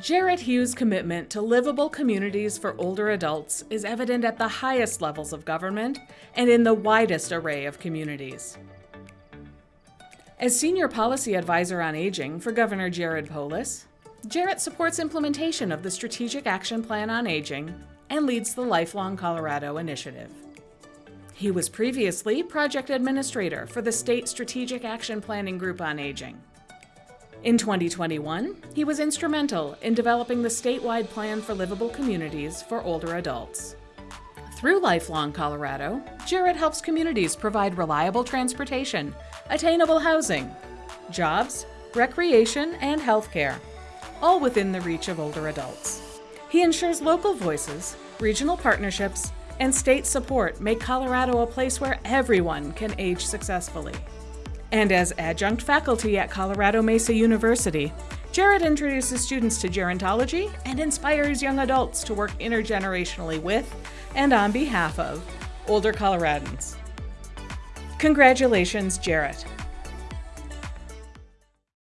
Jarrett Hughes' commitment to livable communities for older adults is evident at the highest levels of government and in the widest array of communities. As Senior Policy Advisor on Aging for Governor Jared Polis, Jarrett supports implementation of the Strategic Action Plan on Aging and leads the Lifelong Colorado Initiative. He was previously Project Administrator for the State Strategic Action Planning Group on Aging. In 2021, he was instrumental in developing the statewide plan for livable communities for older adults. Through Lifelong Colorado, Jarrett helps communities provide reliable transportation, attainable housing, jobs, recreation, and healthcare, all within the reach of older adults. He ensures local voices, regional partnerships, and state support make Colorado a place where everyone can age successfully. And as adjunct faculty at Colorado Mesa University, Jarrett introduces students to gerontology and inspires young adults to work intergenerationally with and on behalf of older Coloradans. Congratulations, Jarrett.